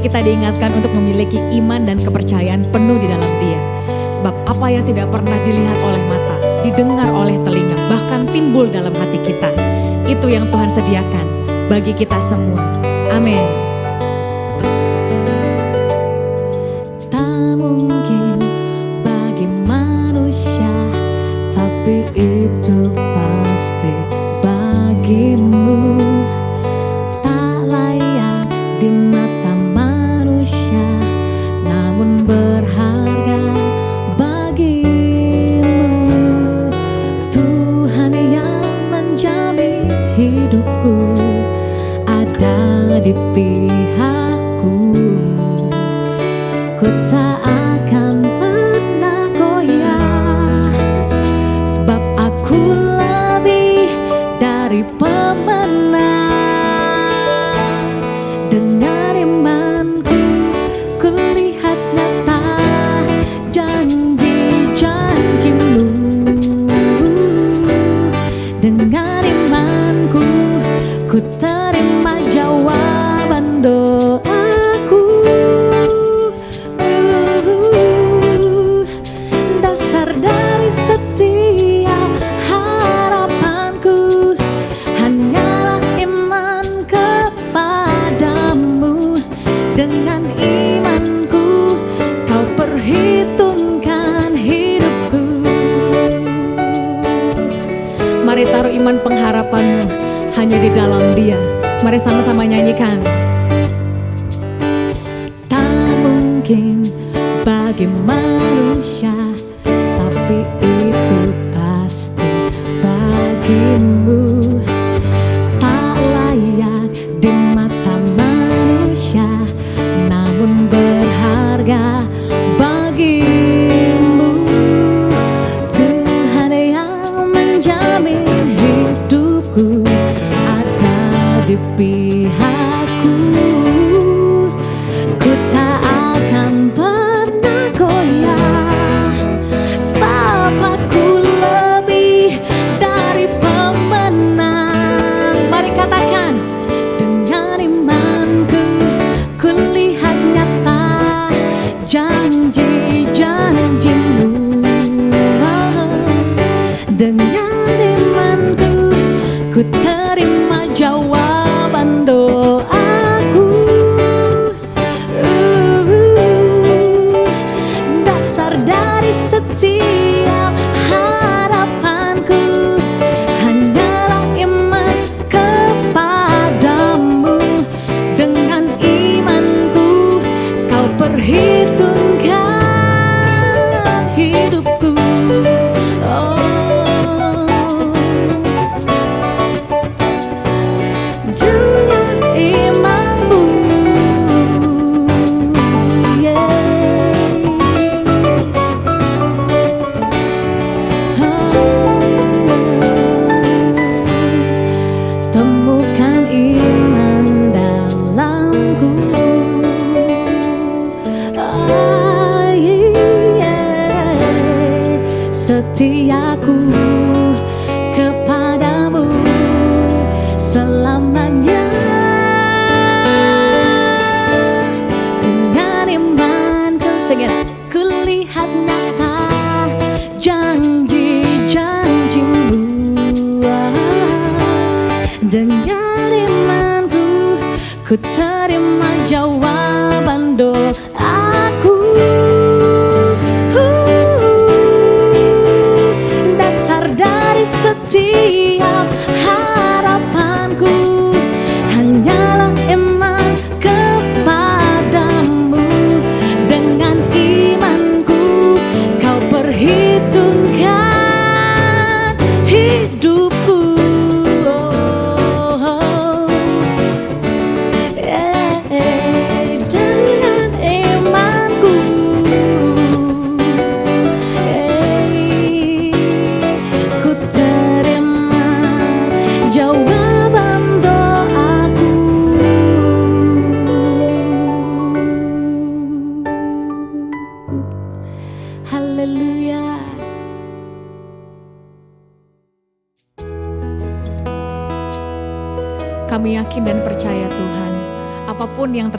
kita diingatkan untuk memiliki iman dan kepercayaan penuh di dalam dia. Sebab apa yang tidak pernah dilihat oleh mata, didengar oleh telinga, bahkan timbul dalam hati kita. Itu yang Tuhan sediakan bagi kita semua. Amin. Itu pasti bagimu. Mari sama-sama nyanyikan. Tak mungkin bagi manusia Tapi itu pasti bagimu. Terhitung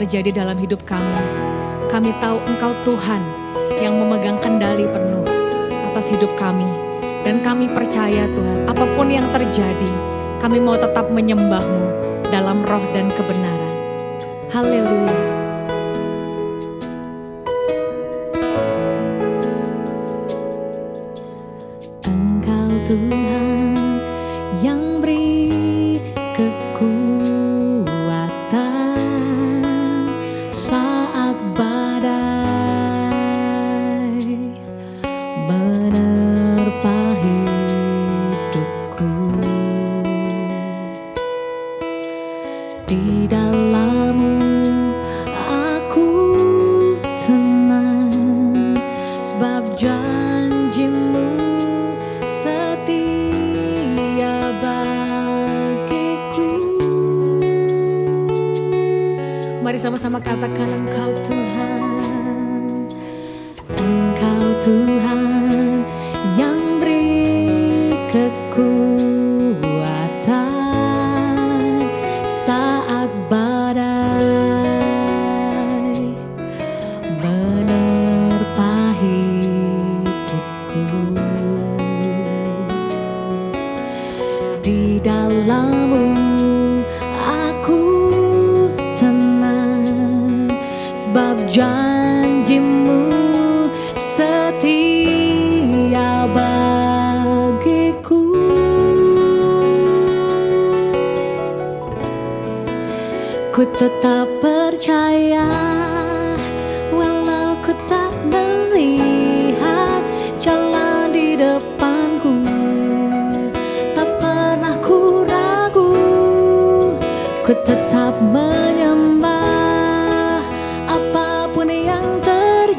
terjadi dalam hidup kami, kami tahu Engkau Tuhan yang memegang kendali penuh atas hidup kami. Dan kami percaya Tuhan, apa pun yang terjadi, kami mau tetap menyembah-Mu dalam roh dan kebenaran. Haleluya. di dalammu. Aku tenang sebab janjimu setia bagiku. Mari sama-sama katakan engkau Tuhan.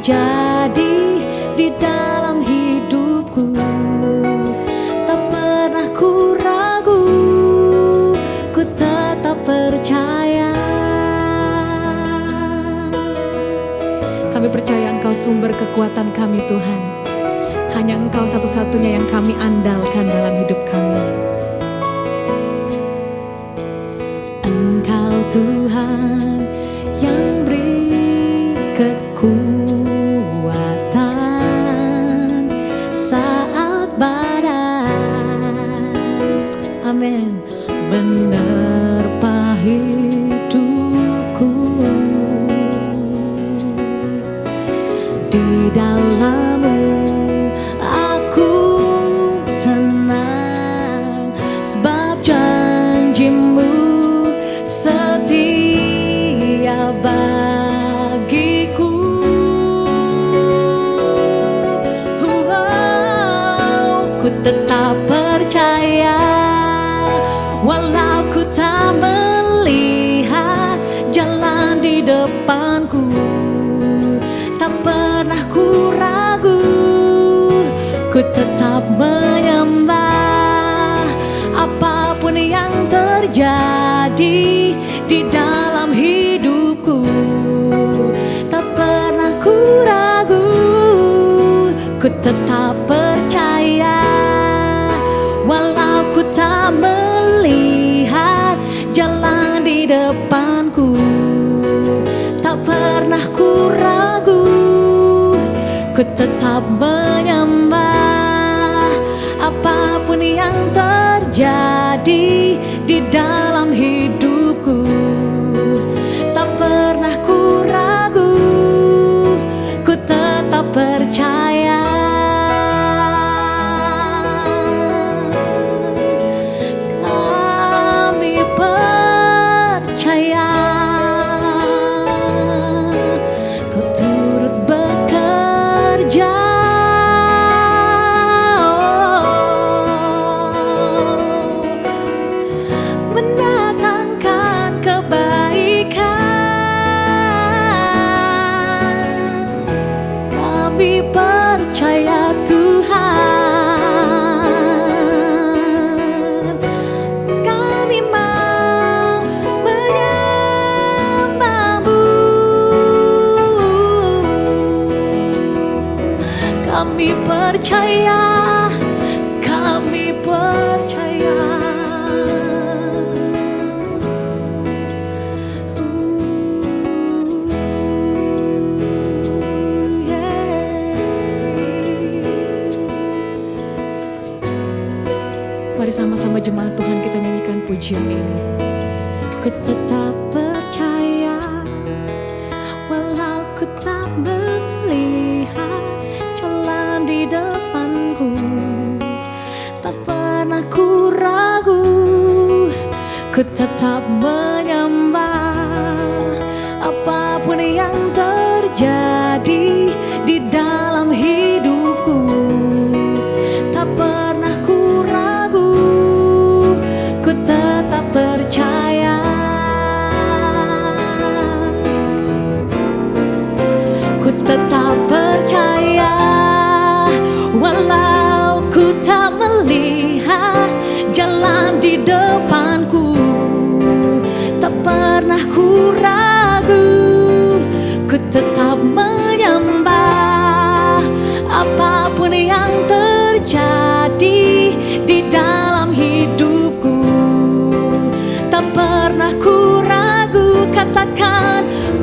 Jadi di dalam hidupku. Tak pernah ku ragu, ku tetap percaya. Kami percaya Engkau sumber kekuatan kami Tuhan. Hanya Engkau satu-satunya yang kami andalkan dalam hidup kami. Engkau Tuhan dalam ku tetap menyembah apa pun yang terjadi di dalam hidupku. Tak pernah ku ragu ku tetap percaya. Walau ku tak melihat jalan di depanku tak pernah ku ragu ku tetap menyembah di dalam hidupku. Tak pernah ku ragu Ku tetap percaya.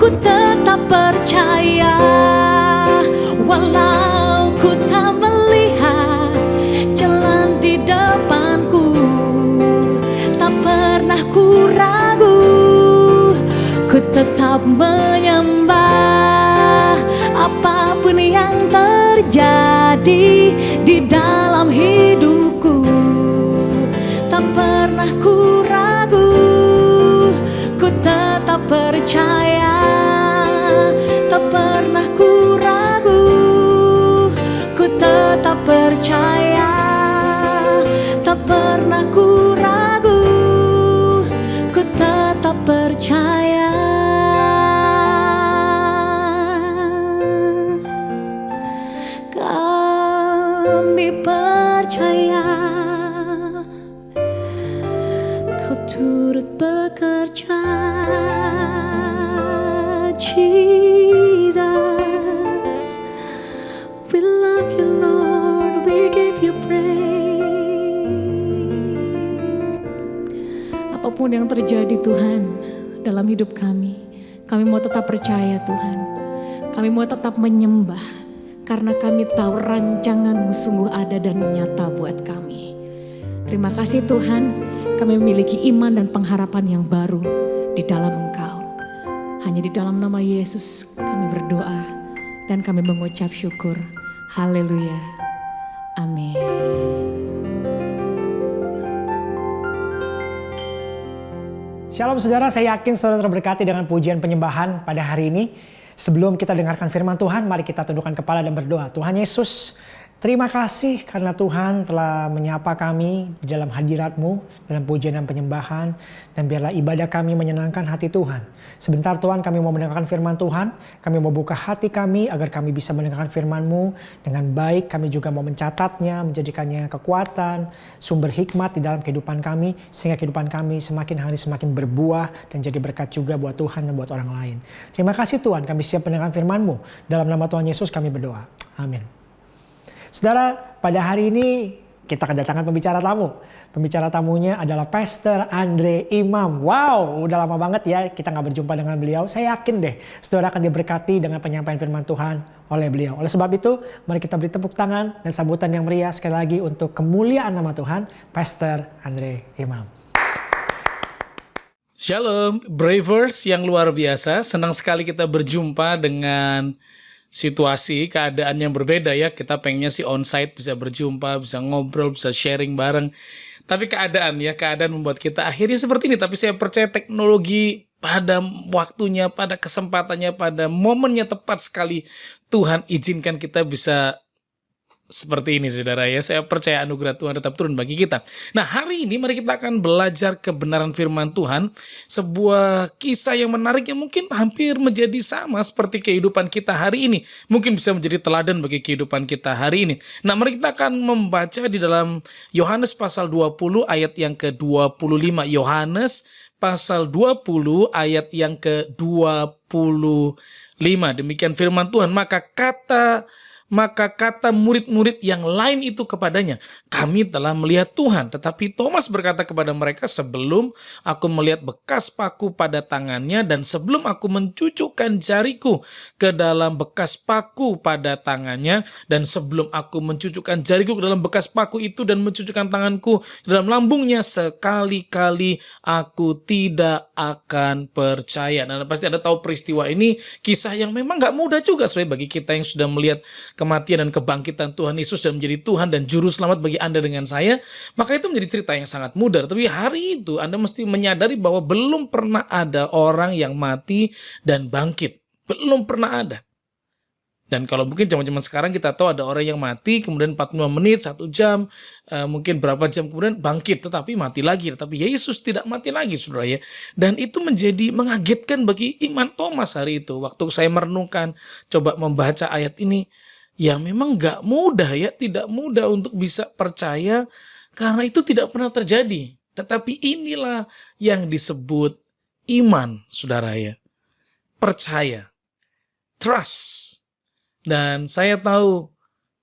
Ku tetap percaya. Walau ku tak melihat jalan di depanku tak pernah ku ragu ku tetap menyembah apa pun yang terjadi di dalam hidupku. Tak pernah ku tetap apa pun yang terjadi Tuhan dalam hidup kami kami mau tetap percaya Tuhan kami mau tetap menyembah karena kami tahu rancanganmu sungguh ada dan nyata buat kami. Terima kasih Tuhan, kami memiliki iman dan pengharapan yang baru di dalam Engkau. Hanya di dalam nama Yesus kami berdoa dan kami mengucap syukur. Haleluya. Amin. Shalom saudara, saya yakin saudara terberkati dengan pujian penyembahan pada hari ini. Sebelum kita dengarkan firman Tuhan, mari kita tundukkan kepala dan berdoa. Tuhan Yesus, terima kasih karena Tuhan telah menyapa kami di dalam hadirat-Mu, dalam pujian dan penyembahan. Dan biarlah ibadah kami menyenangkan hati Tuhan. Sebentar Tuhan kami mau mendengarkan firman Tuhan, kami mau buka hati kami agar kami bisa mendengarkan firman-Mu dengan baik. Kami juga mau mencatatnya, menjadikannya kekuatan, sumber hikmat di dalam kehidupan kami. Sehingga kehidupan kami semakin hari semakin berbuah dan jadi berkat juga buat Tuhan dan buat orang lain. Terima kasih Tuhan, kami siap mendengarkan firman-Mu. Dalam nama Tuhan Yesus kami berdoa. Amin. Saudara, pada hari ini kita kedatangan pembicara tamu. Pembicara tamunya adalah Pastor Andre Imam. Wow, udah lama banget ya kita nggak berjumpa dengan beliau. Saya yakin deh, saudara akan diberkati dengan penyampaian firman Tuhan oleh beliau. Oleh sebab itu, mari kita beri tepuk tangan dan sambutan yang meriah sekali lagi untuk kemuliaan nama Tuhan, Pastor Andre Imam. Shalom, Bravers yang luar biasa. Senang sekali kita berjumpa dengan situasi, keadaan yang berbeda ya. Kita pengennya sih onsite bisa berjumpa, bisa ngobrol, bisa sharing bareng. Tapi keadaan ya, keadaan membuat kita akhirnya seperti ini. Tapi saya percaya teknologi pada waktunya, pada kesempatannya, pada momennya tepat sekali Tuhan izinkan kita bisa seperti ini saudara ya. Saya percaya anugerah Tuhan tetap turun bagi kita. Nah hari ini mari kita akan belajar kebenaran firman Tuhan. Sebuah kisah yang menarik yang mungkin hampir menjadi sama seperti kehidupan kita hari ini. Mungkin bisa menjadi teladan bagi kehidupan kita hari ini. Nah mari kita akan membaca di dalam Yohanes pasal 20 ayat yang ke-25. Yohanes pasal 20 ayat yang ke-25. Demikian firman Tuhan. Maka kata maka kata murid-murid yang lain itu kepadanya, kami telah melihat Tuhan. Tetapi Thomas berkata kepada mereka, sebelum aku melihat bekas paku pada tangannya dan sebelum aku mencucukkan jariku ke dalam bekas paku pada tangannya dan sebelum aku mencucukkan jariku ke dalam bekas paku itu dan mencucukkan tanganku ke dalam lambungnya, sekali-kali aku tidak akan percaya. Nah pasti ada tahu peristiwa ini, kisah yang memang gak mudah juga sebenarnya bagi kita yang sudah melihat kematian dan kebangkitan Tuhan Yesus dan menjadi Tuhan dan juru selamat bagi Anda dengan saya, maka itu menjadi cerita yang sangat mudah. Tapi hari itu Anda mesti menyadari bahwa belum pernah ada orang yang mati dan bangkit. Belum pernah ada. Dan kalau mungkin zaman-zaman sekarang kita tahu ada orang yang mati, kemudian 45 menit, satu jam, uh, mungkin berapa jam kemudian bangkit, tetapi mati lagi. Tetapi Yesus tidak mati lagi, saudara ya. Dan itu menjadi mengagetkan bagi iman Thomas hari itu. Waktu saya merenungkan, coba membaca ayat ini, ya memang gak mudah ya, tidak mudah untuk bisa percaya, karena itu tidak pernah terjadi. Tetapi inilah yang disebut iman, saudara ya. Percaya. Trust dan saya tahu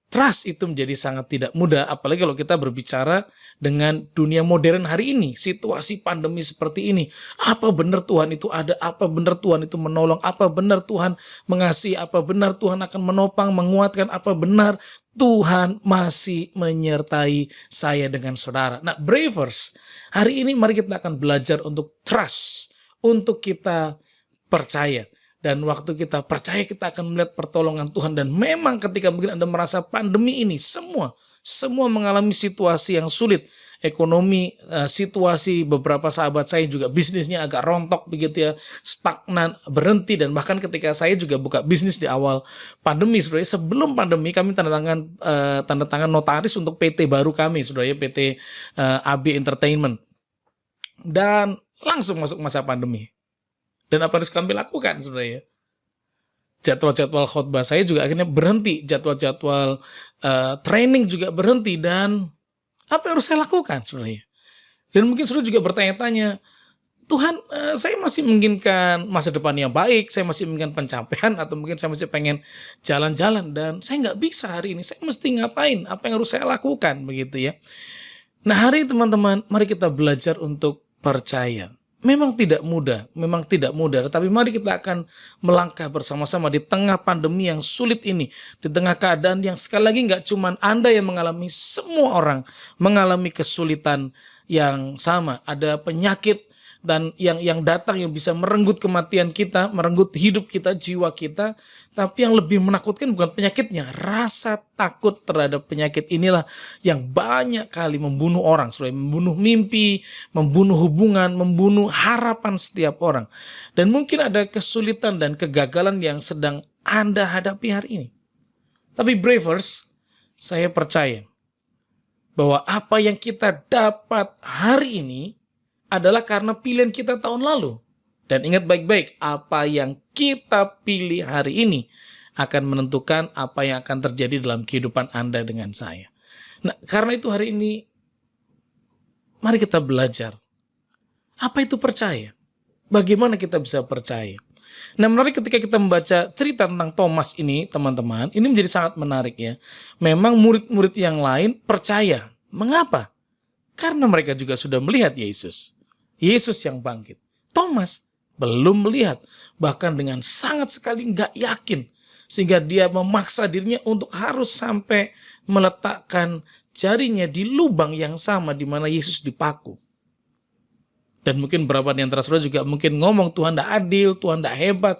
trust itu menjadi sangat tidak mudah, apalagi kalau kita berbicara dengan dunia modern hari ini, situasi pandemi seperti ini. Apa benar Tuhan itu ada? Apa benar Tuhan itu menolong? Apa benar Tuhan mengasihi? Apa benar Tuhan akan menopang, menguatkan? Apa benar Tuhan masih menyertai saya dengan saudara? Nah, Bravers, hari ini mari kita akan belajar untuk trust, untuk kita percaya. Dan waktu kita percaya kita akan melihat pertolongan Tuhan. Dan memang ketika mungkin Anda merasa pandemi ini semua, semua mengalami situasi yang sulit. Ekonomi, eh, situasi beberapa sahabat saya juga bisnisnya agak rontok begitu ya, stagnan, berhenti. Dan bahkan ketika saya juga buka bisnis di awal pandemi, sebenarnya sebelum pandemi kami tanda tangan, uh, tanda tangan notaris untuk PT baru kami, sebenarnya PT uh, AB Entertainment. Dan langsung masuk masa pandemi dan apa harus kami lakukan sebenarnya? Jadwal-jadwal khotbah saya juga akhirnya berhenti, jadwal-jadwal uh, training juga berhenti dan apa yang harus saya lakukan sebenarnya? Dan mungkin sudah juga bertanya-tanya, Tuhan, uh, saya masih menginginkan masa depan yang baik, saya masih menginginkan pencapaian, atau mungkin saya masih pengen jalan-jalan, dan saya nggak bisa hari ini, saya mesti ngapain, apa yang harus saya lakukan, begitu ya. Nah hari teman-teman, mari kita belajar untuk percaya. Memang tidak mudah, memang tidak mudah, tapi mari kita akan melangkah bersama-sama di tengah pandemi yang sulit ini, di tengah keadaan yang sekali lagi nggak cuma Anda yang mengalami, semua orang mengalami kesulitan yang sama. Ada penyakit dan yang yang datang yang bisa merenggut kematian kita, merenggut hidup kita, jiwa kita, tapi yang lebih menakutkan bukan penyakitnya, rasa takut terhadap penyakit inilah yang banyak kali membunuh orang, selain membunuh mimpi, membunuh hubungan, membunuh harapan setiap orang. Dan mungkin ada kesulitan dan kegagalan yang sedang Anda hadapi hari ini. Tapi Bravers, saya percaya bahwa apa yang kita dapat hari ini adalah karena pilihan kita tahun lalu. Dan ingat baik-baik, apa yang kita pilih hari ini akan menentukan apa yang akan terjadi dalam kehidupan Anda dengan saya. Nah, karena itu hari ini, mari kita belajar. Apa itu percaya? Bagaimana kita bisa percaya? Nah, menarik ketika kita membaca cerita tentang Thomas ini, teman-teman, ini menjadi sangat menarik ya. Memang murid-murid yang lain percaya. Mengapa? Karena mereka juga sudah melihat Yesus. Yesus yang bangkit. Thomas belum melihat, bahkan dengan sangat sekali nggak yakin. Sehingga dia memaksa dirinya untuk harus sampai meletakkan jarinya di lubang yang sama di mana Yesus dipaku. Dan mungkin beberapa di antara saudara juga mungkin ngomong Tuhan tidak adil, Tuhan tidak hebat,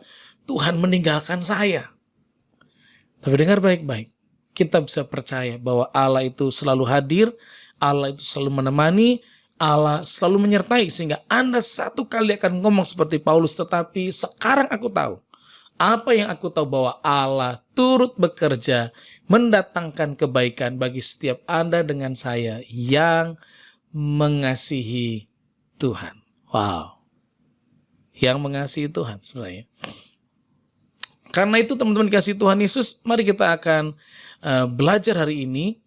Tuhan meninggalkan saya. Tapi dengar baik-baik, kita bisa percaya bahwa Allah itu selalu hadir, Allah itu selalu menemani, Allah selalu menyertai sehingga Anda satu kali akan ngomong seperti Paulus tetapi sekarang aku tahu apa yang aku tahu bahwa Allah turut bekerja mendatangkan kebaikan bagi setiap Anda dengan saya yang mengasihi Tuhan. Wow. Yang mengasihi Tuhan sebenarnya. Karena itu teman-teman kasih Tuhan Yesus, mari kita akan uh, belajar hari ini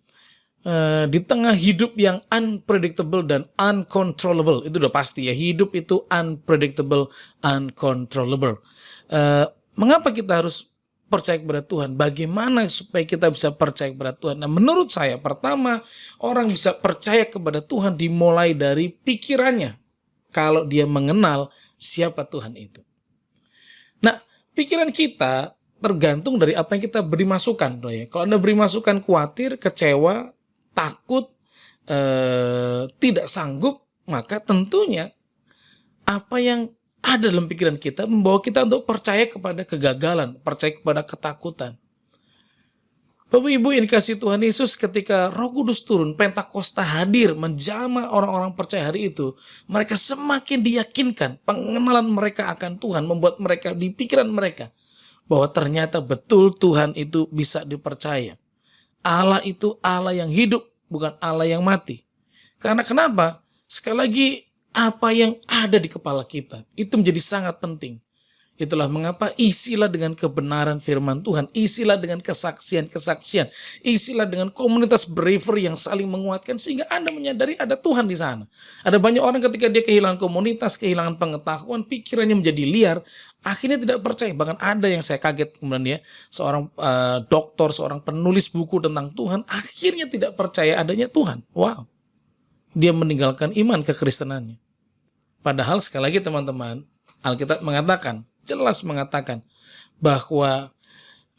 Uh, di tengah hidup yang unpredictable dan uncontrollable. Itu udah pasti ya hidup itu unpredictable uncontrollable. Uh, mengapa kita harus percaya kepada Tuhan? Bagaimana supaya kita bisa percaya kepada Tuhan? Nah menurut saya pertama orang bisa percaya kepada Tuhan dimulai dari pikirannya. Kalau dia mengenal siapa Tuhan itu. Nah pikiran kita tergantung dari apa yang kita beri masukan. Ya. Kalau Anda beri masukan khawatir, kecewa, takut, eh, tidak sanggup, maka tentunya apa yang ada dalam pikiran kita membawa kita untuk percaya kepada kegagalan, percaya kepada ketakutan. Bapak Ibu yang dikasih Tuhan Yesus ketika roh kudus turun, Pentakosta hadir menjama orang-orang percaya hari itu. Mereka semakin diyakinkan pengenalan mereka akan Tuhan membuat mereka di pikiran mereka. Bahwa ternyata betul Tuhan itu bisa dipercaya. Allah itu Allah yang hidup bukan Allah yang mati. Karena kenapa? Sekali lagi apa yang ada di kepala kita itu menjadi sangat penting. Itulah mengapa isilah dengan kebenaran firman Tuhan, isilah dengan kesaksian-kesaksian, isilah dengan komunitas believer yang saling menguatkan sehingga Anda menyadari ada Tuhan di sana. Ada banyak orang ketika dia kehilangan komunitas, kehilangan pengetahuan, pikirannya menjadi liar, akhirnya tidak percaya. Bahkan ada yang saya kaget kemudian ya, seorang uh, dokter, seorang penulis buku tentang Tuhan, akhirnya tidak percaya adanya Tuhan. Wow. Dia meninggalkan iman kekristenannya. Padahal sekali lagi teman-teman, Alkitab mengatakan, jelas mengatakan bahwa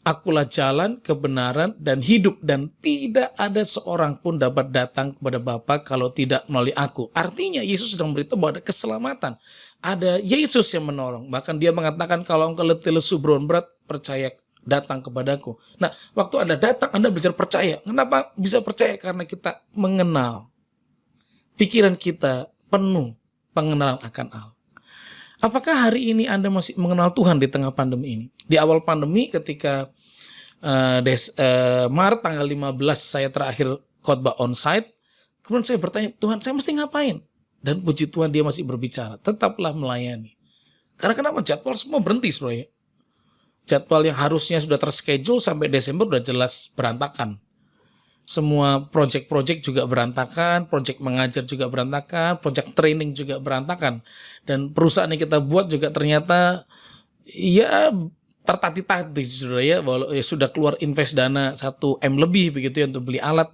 akulah jalan, kebenaran, dan hidup dan tidak ada seorang pun dapat datang kepada Bapa kalau tidak melalui aku. Artinya Yesus sedang beritahu bahwa ada keselamatan. Ada Yesus yang menolong. Bahkan dia mengatakan kalau engkau letih lesu berat, percaya datang kepadaku. Nah, waktu Anda datang, Anda belajar percaya. Kenapa bisa percaya? Karena kita mengenal. Pikiran kita penuh pengenalan akan Allah. Apakah hari ini Anda masih mengenal Tuhan di tengah pandemi ini? Di awal pandemi ketika uh, des, uh, Maret tanggal 15 saya terakhir khotbah onsite, kemudian saya bertanya, Tuhan saya mesti ngapain? Dan puji Tuhan dia masih berbicara, tetaplah melayani. Karena kenapa? Jadwal semua berhenti, saudara. Jadwal yang harusnya sudah terschedule sampai Desember sudah jelas berantakan semua project-project juga berantakan, project mengajar juga berantakan, project training juga berantakan. Dan perusahaan yang kita buat juga ternyata ya tertati-tati sudah ya, walau ya sudah keluar invest dana 1 M lebih begitu ya untuk beli alat.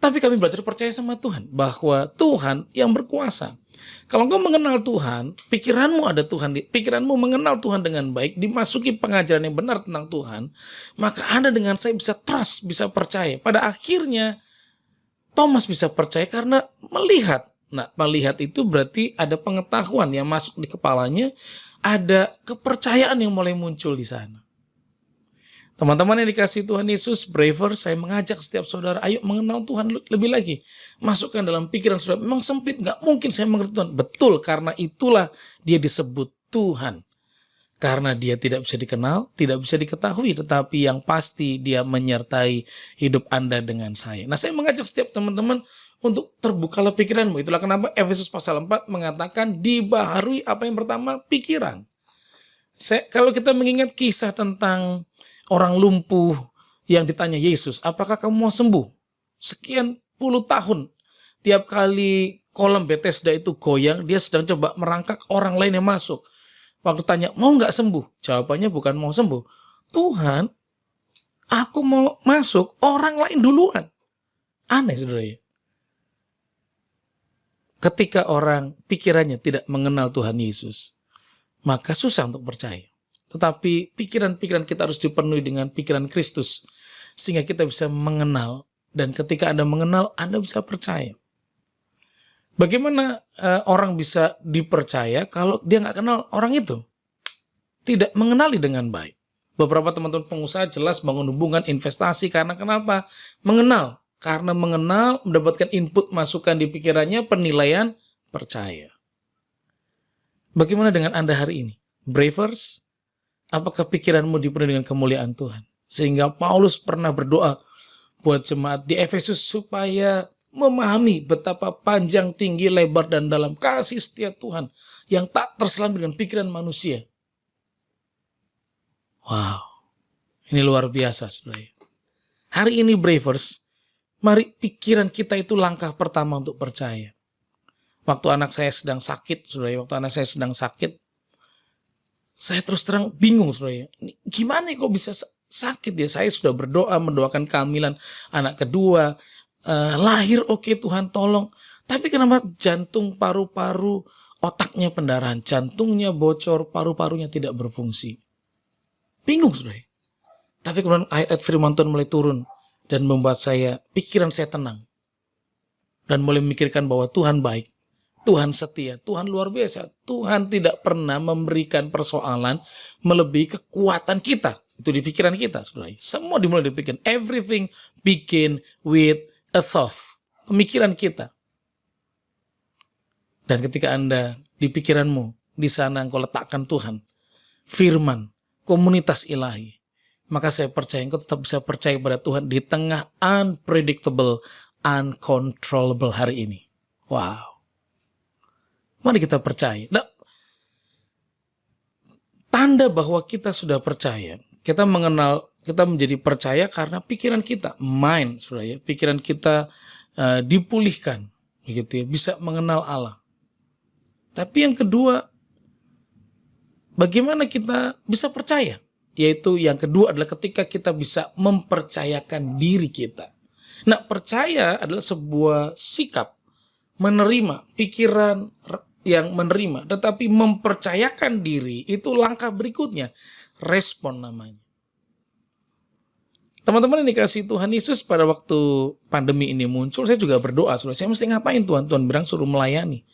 Tapi kami belajar percaya sama Tuhan bahwa Tuhan yang berkuasa. Kalau engkau mengenal Tuhan, pikiranmu ada Tuhan, pikiranmu mengenal Tuhan dengan baik, dimasuki pengajaran yang benar tentang Tuhan, maka Anda dengan saya bisa trust, bisa percaya. Pada akhirnya Thomas bisa percaya karena melihat. Nah, melihat itu berarti ada pengetahuan yang masuk di kepalanya, ada kepercayaan yang mulai muncul di sana. Teman-teman yang dikasih Tuhan Yesus, braver, saya mengajak setiap saudara, ayo mengenal Tuhan lebih lagi. Masukkan dalam pikiran saudara, memang sempit, nggak mungkin saya mengerti Tuhan. Betul, karena itulah dia disebut Tuhan. Karena dia tidak bisa dikenal, tidak bisa diketahui, tetapi yang pasti dia menyertai hidup Anda dengan saya. Nah, saya mengajak setiap teman-teman untuk terbukalah pikiranmu. Itulah kenapa Efesus pasal 4 mengatakan dibaharui apa yang pertama, pikiran. Saya, kalau kita mengingat kisah tentang orang lumpuh yang ditanya Yesus, apakah kamu mau sembuh? Sekian puluh tahun, tiap kali kolam Bethesda itu goyang, dia sedang coba merangkak orang lain yang masuk. Waktu tanya, mau nggak sembuh? Jawabannya bukan mau sembuh. Tuhan, aku mau masuk, orang lain duluan. Aneh saudara Ketika orang pikirannya tidak mengenal Tuhan Yesus, maka susah untuk percaya. Tetapi pikiran-pikiran kita harus dipenuhi dengan pikiran Kristus. Sehingga kita bisa mengenal. Dan ketika Anda mengenal, Anda bisa percaya. Bagaimana uh, orang bisa dipercaya kalau dia nggak kenal orang itu? Tidak mengenali dengan baik. Beberapa teman-teman pengusaha jelas bangun hubungan investasi karena kenapa? Mengenal. Karena mengenal, mendapatkan input masukan di pikirannya, penilaian, percaya. Bagaimana dengan Anda hari ini? Bravers, Apakah pikiranmu dipenuhi dengan kemuliaan Tuhan? Sehingga Paulus pernah berdoa buat jemaat di Efesus supaya memahami betapa panjang, tinggi, lebar, dan dalam kasih setia Tuhan yang tak terselam dengan pikiran manusia. Wow, ini luar biasa sebenarnya. Hari ini Bravers, mari pikiran kita itu langkah pertama untuk percaya. Waktu anak saya sedang sakit, sudah waktu anak saya sedang sakit, saya terus terang bingung saudara. Gimana kok bisa sakit ya? Saya sudah berdoa mendoakan kehamilan anak kedua, uh, lahir oke okay, Tuhan tolong. Tapi kenapa jantung paru-paru otaknya pendarahan, jantungnya bocor, paru-parunya tidak berfungsi? Bingung saudara. Tapi kemudian ayat firman Tuhan mulai turun dan membuat saya pikiran saya tenang dan mulai memikirkan bahwa Tuhan baik Tuhan setia, Tuhan luar biasa. Tuhan tidak pernah memberikan persoalan melebihi kekuatan kita. Itu di pikiran kita, saudara. Semua dimulai dari pikiran. Everything begin with a thought. Pemikiran kita. Dan ketika Anda di pikiranmu, di sana engkau letakkan Tuhan, firman, komunitas ilahi, maka saya percaya engkau tetap bisa percaya pada Tuhan di tengah unpredictable, uncontrollable hari ini. Wow. Mari kita percaya. Nah, tanda bahwa kita sudah percaya, kita mengenal, kita menjadi percaya karena pikiran kita, mind, sudah ya, pikiran kita uh, dipulihkan, begitu ya, bisa mengenal Allah. Tapi yang kedua, bagaimana kita bisa percaya? Yaitu yang kedua adalah ketika kita bisa mempercayakan diri kita. Nah, percaya adalah sebuah sikap menerima pikiran yang menerima, tetapi mempercayakan diri itu langkah berikutnya, respon namanya. Teman-teman yang dikasih Tuhan Yesus pada waktu pandemi ini muncul, saya juga berdoa, saya mesti ngapain Tuhan? Tuhan bilang suruh melayani.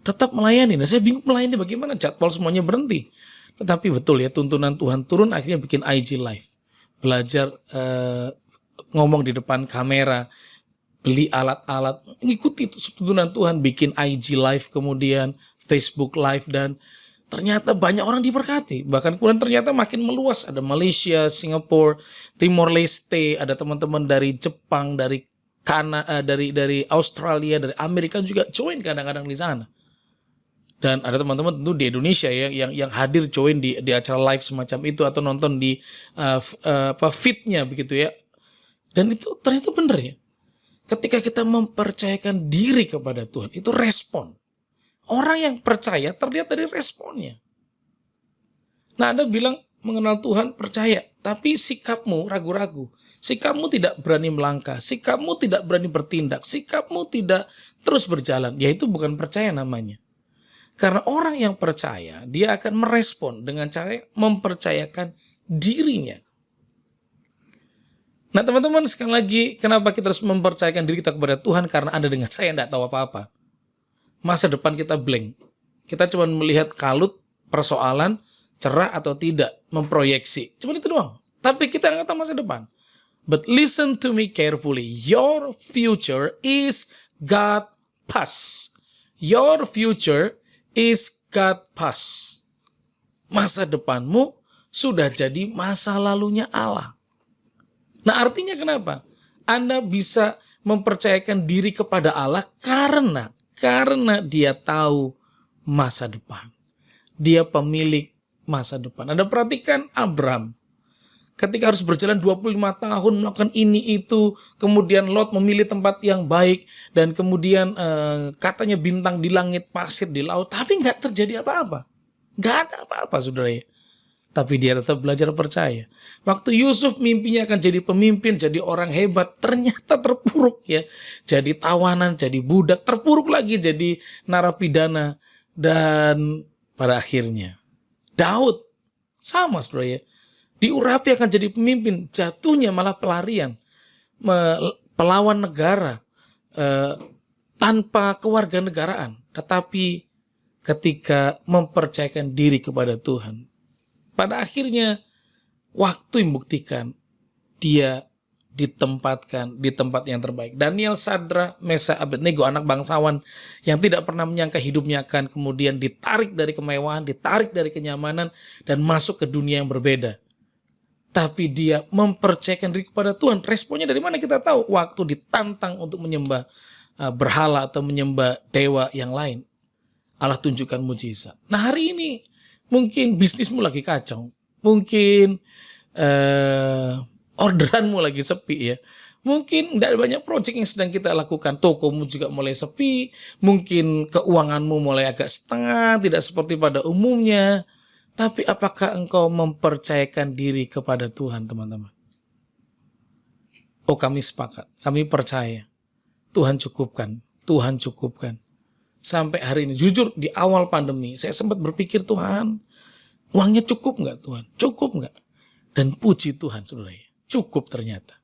Tetap melayani, nah saya bingung melayani bagaimana, jadwal semuanya berhenti. Tetapi betul ya, tuntunan Tuhan turun akhirnya bikin IG Live. Belajar eh, ngomong di depan kamera, beli alat-alat, ngikuti tuntunan Tuhan, bikin IG live kemudian, Facebook live dan ternyata banyak orang diberkati. Bahkan kemudian ternyata makin meluas. Ada Malaysia, Singapura, Timor Leste, ada teman-teman dari Jepang, dari Kanada, dari dari Australia, dari Amerika juga join kadang-kadang di sana. Dan ada teman-teman tentu di Indonesia ya yang yang hadir join di di acara live semacam itu atau nonton di uh, uh, apa fitnya begitu ya. Dan itu ternyata benar ya ketika kita mempercayakan diri kepada Tuhan, itu respon. Orang yang percaya terlihat dari responnya. Nah, Anda bilang mengenal Tuhan percaya, tapi sikapmu ragu-ragu. Sikapmu tidak berani melangkah, sikapmu tidak berani bertindak, sikapmu tidak terus berjalan. Ya itu bukan percaya namanya. Karena orang yang percaya, dia akan merespon dengan cara mempercayakan dirinya Nah teman-teman sekali lagi kenapa kita harus mempercayakan diri kita kepada Tuhan karena Anda dengan saya tidak tahu apa-apa. Masa depan kita blank. Kita cuma melihat kalut persoalan cerah atau tidak memproyeksi. Cuma itu doang. Tapi kita nggak tahu masa depan. But listen to me carefully. Your future is God past. Your future is God past. Masa depanmu sudah jadi masa lalunya Allah. Nah artinya kenapa? Anda bisa mempercayakan diri kepada Allah karena karena dia tahu masa depan. Dia pemilik masa depan. Anda perhatikan Abram. Ketika harus berjalan 25 tahun melakukan ini itu, kemudian Lot memilih tempat yang baik dan kemudian eh, katanya bintang di langit, pasir di laut, tapi nggak terjadi apa-apa. Nggak ada apa-apa, saudara ya. Tapi dia tetap belajar percaya. Waktu Yusuf mimpinya akan jadi pemimpin, jadi orang hebat, ternyata terpuruk ya. Jadi tawanan, jadi budak, terpuruk lagi jadi narapidana. Dan pada akhirnya Daud sama saudara ya. Diurapi akan jadi pemimpin, jatuhnya malah pelarian. Pelawan negara eh, tanpa kewarganegaraan. Tetapi ketika mempercayakan diri kepada Tuhan, pada akhirnya waktu yang membuktikan dia ditempatkan di tempat yang terbaik. Daniel Sadra, Mesa Abednego, anak bangsawan yang tidak pernah menyangka hidupnya akan kemudian ditarik dari kemewahan, ditarik dari kenyamanan, dan masuk ke dunia yang berbeda. Tapi dia mempercayakan diri kepada Tuhan. Responnya dari mana kita tahu? Waktu ditantang untuk menyembah uh, berhala atau menyembah dewa yang lain. Allah tunjukkan mujizat. Nah hari ini Mungkin bisnismu lagi kacau. Mungkin eh, orderanmu lagi sepi ya. Mungkin tidak banyak proyek yang sedang kita lakukan. Tokomu juga mulai sepi. Mungkin keuanganmu mulai agak setengah. Tidak seperti pada umumnya. Tapi apakah engkau mempercayakan diri kepada Tuhan teman-teman? Oh kami sepakat. Kami percaya. Tuhan cukupkan. Tuhan cukupkan sampai hari ini. Jujur di awal pandemi saya sempat berpikir Tuhan uangnya cukup nggak Tuhan? Cukup nggak? Dan puji Tuhan saudara cukup ternyata.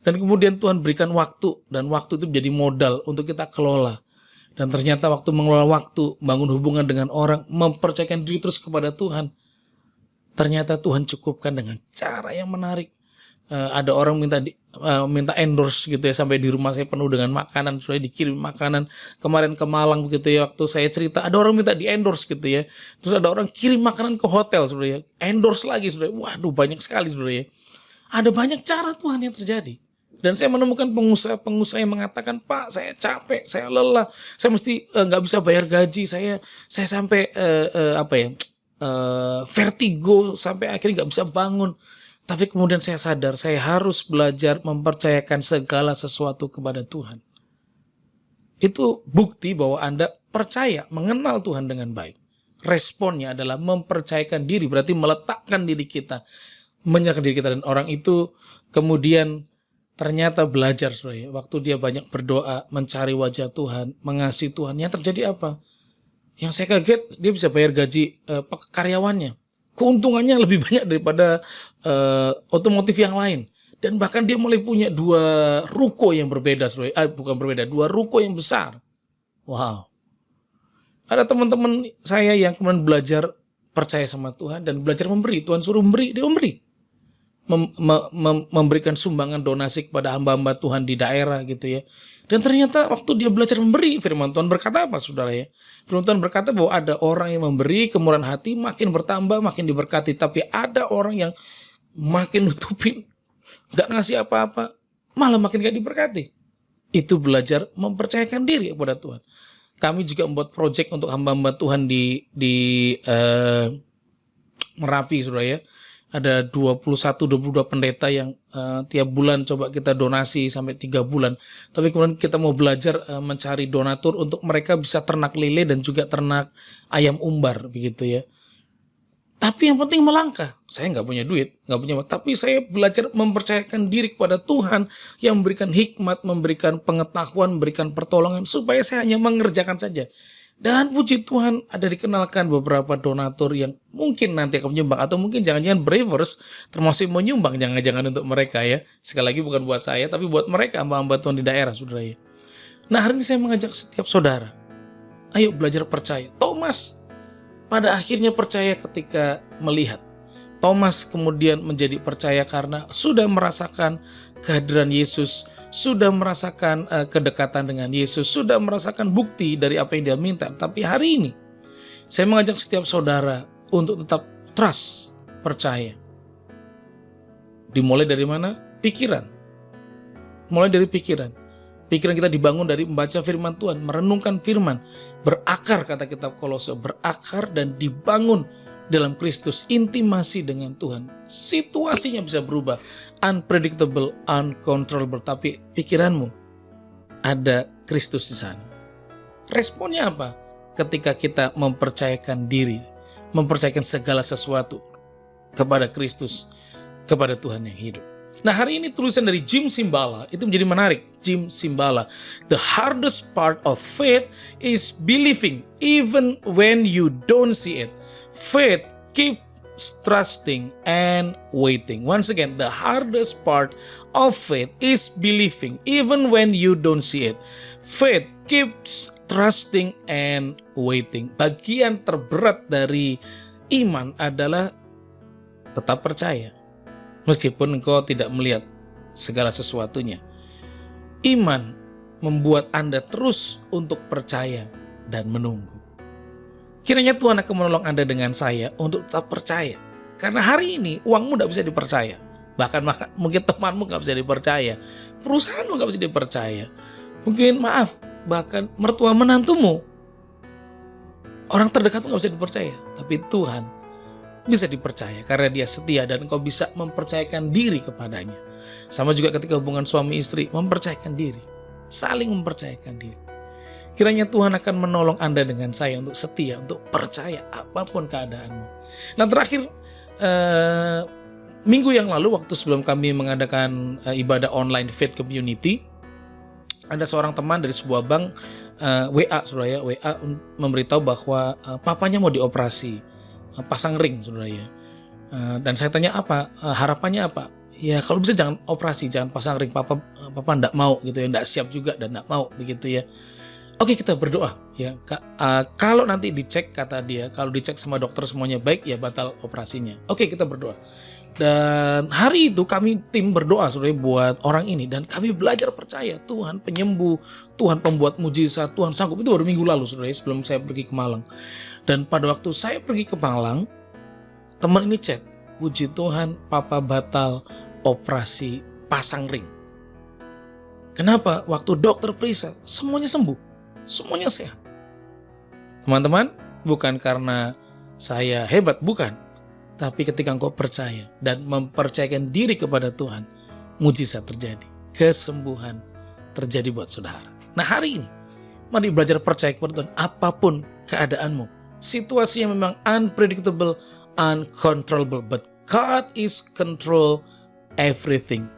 Dan kemudian Tuhan berikan waktu dan waktu itu menjadi modal untuk kita kelola. Dan ternyata waktu mengelola waktu, bangun hubungan dengan orang, mempercayakan diri terus kepada Tuhan. ternyata Tuhan cukupkan dengan cara yang menarik. Uh, ada orang minta di, uh, minta endorse gitu ya sampai di rumah saya penuh dengan makanan sudah dikirim makanan kemarin ke Malang begitu ya waktu saya cerita. Ada orang minta di endorse gitu ya. Terus ada orang kirim makanan ke hotel sudah ya. Endorse lagi sudah. Waduh banyak sekali sudah ya. Ada banyak cara Tuhan yang terjadi. Dan saya menemukan pengusaha-pengusaha yang mengatakan, Pak, saya capek, saya lelah, saya mesti nggak uh, bisa bayar gaji, saya saya sampai uh, uh, apa ya uh, vertigo sampai akhirnya nggak bisa bangun. Tapi kemudian saya sadar, saya harus belajar mempercayakan segala sesuatu kepada Tuhan. Itu bukti bahwa Anda percaya, mengenal Tuhan dengan baik. Responnya adalah mempercayakan diri, berarti meletakkan diri kita, menyerahkan diri kita dan orang itu kemudian ternyata belajar saudara waktu dia banyak berdoa mencari wajah Tuhan mengasihi Tuhan yang terjadi apa yang saya kaget dia bisa bayar gaji uh, karyawannya keuntungannya lebih banyak daripada uh, otomotif yang lain. Dan bahkan dia mulai punya dua ruko yang berbeda eh, bukan berbeda dua ruko yang besar. Wow. Ada teman-teman saya yang kemudian belajar percaya sama Tuhan dan belajar memberi. Tuhan suruh memberi dia memberi mem, mem, memberikan sumbangan donasi kepada hamba-hamba Tuhan di daerah gitu ya. Dan ternyata waktu dia belajar memberi, firman Tuhan berkata apa saudara ya? Firman Tuhan berkata bahwa ada orang yang memberi kemurahan hati makin bertambah, makin diberkati. Tapi ada orang yang makin nutupin, gak ngasih apa-apa, malah makin gak diberkati. Itu belajar mempercayakan diri kepada Tuhan. Kami juga membuat proyek untuk hamba-hamba Tuhan di di uh, Merapi, saudara ya ada 21 22 pendeta yang uh, tiap bulan coba kita donasi sampai tiga bulan. Tapi kemudian kita mau belajar uh, mencari donatur untuk mereka bisa ternak lele dan juga ternak ayam umbar begitu ya. Tapi yang penting melangkah. Saya nggak punya duit, nggak punya, tapi saya belajar mempercayakan diri kepada Tuhan yang memberikan hikmat, memberikan pengetahuan, memberikan pertolongan supaya saya hanya mengerjakan saja. Dan puji Tuhan ada dikenalkan beberapa donatur yang mungkin nanti akan menyumbang atau mungkin jangan-jangan bravers termasuk menyumbang jangan-jangan untuk mereka ya. Sekali lagi bukan buat saya tapi buat mereka hamba-hamba Tuhan di daerah saudara ya. Nah hari ini saya mengajak setiap saudara. Ayo belajar percaya. Thomas pada akhirnya percaya ketika melihat. Thomas kemudian menjadi percaya karena sudah merasakan kehadiran Yesus sudah merasakan uh, kedekatan dengan Yesus, sudah merasakan bukti dari apa yang dia minta. Tapi hari ini, saya mengajak setiap saudara untuk tetap trust, percaya. Dimulai dari mana? Pikiran. Mulai dari pikiran. Pikiran kita dibangun dari membaca firman Tuhan, merenungkan firman, berakar kata kitab Kolose, berakar dan dibangun dalam Kristus, intimasi dengan Tuhan. Situasinya bisa berubah, unpredictable, uncontrollable, tapi pikiranmu ada Kristus di sana. Responnya apa? Ketika kita mempercayakan diri, mempercayakan segala sesuatu kepada Kristus, kepada Tuhan yang hidup. Nah hari ini tulisan dari Jim Simbala itu menjadi menarik. Jim Simbala, the hardest part of faith is believing even when you don't see it. Faith keeps trusting and waiting. Once again, the hardest part of faith is believing even when you don't see it. Faith keeps trusting and waiting. Bagian terberat dari iman adalah tetap percaya. Meskipun engkau tidak melihat segala sesuatunya. Iman membuat Anda terus untuk percaya dan menunggu. Kiranya Tuhan akan menolong Anda dengan saya untuk tetap percaya. Karena hari ini uangmu tidak bisa dipercaya. Bahkan mungkin temanmu nggak bisa dipercaya. Perusahaanmu nggak bisa dipercaya. Mungkin maaf, bahkan mertua menantumu. Orang terdekatmu nggak bisa dipercaya. Tapi Tuhan bisa dipercaya karena dia setia dan kau bisa mempercayakan diri kepadanya. Sama juga ketika hubungan suami istri, mempercayakan diri. Saling mempercayakan diri. Kiranya Tuhan akan menolong Anda dengan saya untuk setia, untuk percaya apa pun keadaanmu. Nah terakhir, eh, minggu yang lalu waktu sebelum kami mengadakan eh, ibadah online Faith Community, ada seorang teman dari sebuah bank eh, WA, saudara ya, WA memberitahu bahwa eh, papanya mau dioperasi, eh, pasang ring, saudara ya. Eh, dan saya tanya apa, eh, harapannya apa? Ya kalau bisa jangan operasi, jangan pasang ring, papa papa ndak mau gitu ya, ndak siap juga dan ndak mau begitu ya. Oke kita berdoa ya. Uh, kalau nanti dicek kata dia, kalau dicek sama dokter semuanya baik ya batal operasinya. Oke kita berdoa. Dan hari itu kami tim berdoa saudara buat orang ini dan kami belajar percaya Tuhan penyembuh, Tuhan pembuat mujizat, Tuhan sanggup. Itu baru minggu lalu saudara sebelum saya pergi ke Malang. Dan pada waktu saya pergi ke Malang, teman ini chat, puji Tuhan papa batal operasi pasang ring. Kenapa? Waktu dokter periksa, semuanya sembuh semuanya sehat. Teman-teman, bukan karena saya hebat, bukan. Tapi ketika engkau percaya dan mempercayakan diri kepada Tuhan, mujizat terjadi. Kesembuhan terjadi buat saudara. Nah hari ini, mari belajar percaya kepada Tuhan apa pun keadaanmu. Situasi yang memang unpredictable, uncontrollable. But God is control everything.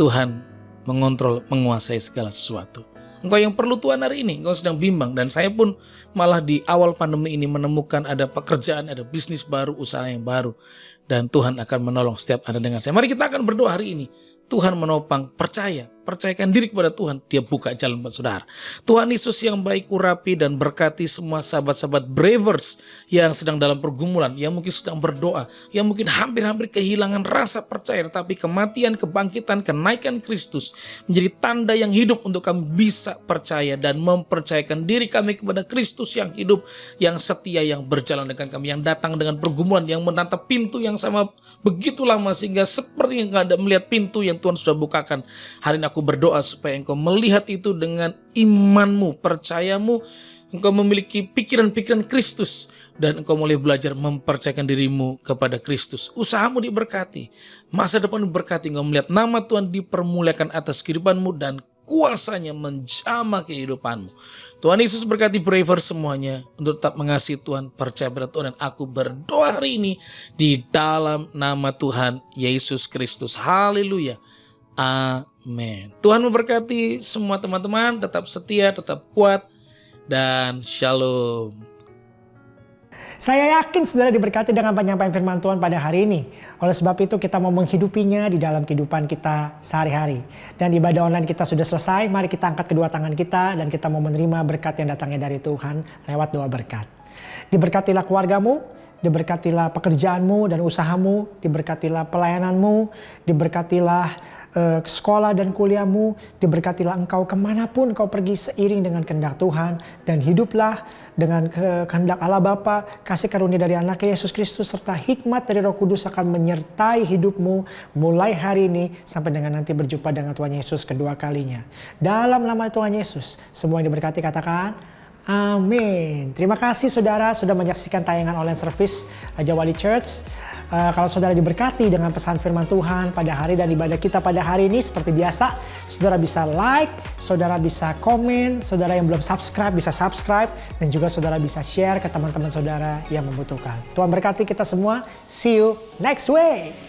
Tuhan mengontrol, menguasai segala sesuatu. Engkau yang perlu Tuhan hari ini, engkau sedang bimbang. Dan saya pun malah di awal pandemi ini menemukan ada pekerjaan, ada bisnis baru, usaha yang baru. Dan Tuhan akan menolong setiap Anda dengan saya. Mari kita akan berdoa hari ini. Tuhan menopang, percaya, percayakan diri kepada Tuhan, dia buka jalan buat saudara. Tuhan Yesus yang baik urapi dan berkati semua sahabat-sahabat bravers yang sedang dalam pergumulan, yang mungkin sedang berdoa, yang mungkin hampir-hampir kehilangan rasa percaya, tetapi kematian, kebangkitan, kenaikan Kristus menjadi tanda yang hidup untuk kami bisa percaya dan mempercayakan diri kami kepada Kristus yang hidup, yang setia, yang berjalan dengan kami, yang datang dengan pergumulan, yang menatap pintu yang sama begitu lama sehingga seperti yang ada melihat pintu yang Tuhan sudah bukakan. Hari ini aku berdoa supaya engkau melihat itu dengan imanmu, percayamu, engkau memiliki pikiran-pikiran Kristus dan engkau mulai belajar mempercayakan dirimu kepada Kristus. Usahamu diberkati, masa depan diberkati, engkau melihat nama Tuhan dipermuliakan atas kehidupanmu dan kuasanya menjamah kehidupanmu. Tuhan Yesus berkati braver semuanya untuk tetap mengasihi Tuhan, percaya pada Tuhan. Dan aku berdoa hari ini di dalam nama Tuhan Yesus Kristus. Haleluya. Amin. Tuhan memberkati semua teman-teman, tetap setia, tetap kuat, dan shalom. Saya yakin saudara diberkati dengan penyampaian firman Tuhan pada hari ini. Oleh sebab itu kita mau menghidupinya di dalam kehidupan kita sehari-hari. Dan ibadah online kita sudah selesai, mari kita angkat kedua tangan kita dan kita mau menerima berkat yang datangnya dari Tuhan lewat doa berkat. Diberkatilah keluargamu, diberkatilah pekerjaanmu dan usahamu, diberkatilah pelayananmu, diberkatilah uh, sekolah dan kuliahmu, diberkatilah engkau ke mana pun kau pergi seiring dengan kehendak Tuhan, dan hiduplah dengan kehendak Allah Bapa, kasih karunia dari anak Yesus Kristus, serta hikmat dari roh kudus akan menyertai hidupmu mulai hari ini sampai dengan nanti berjumpa dengan Tuhan Yesus kedua kalinya. Dalam nama Tuhan Yesus, semua yang diberkati katakan, Amin. Terima kasih saudara sudah menyaksikan tayangan online service Raja Wali Church. Uh, kalau saudara diberkati dengan pesan firman Tuhan pada hari dan ibadah kita pada hari ini seperti biasa, saudara bisa like, saudara bisa komen, saudara yang belum subscribe bisa subscribe, dan juga saudara bisa share ke teman-teman saudara yang membutuhkan. Tuhan berkati kita semua. See you next week.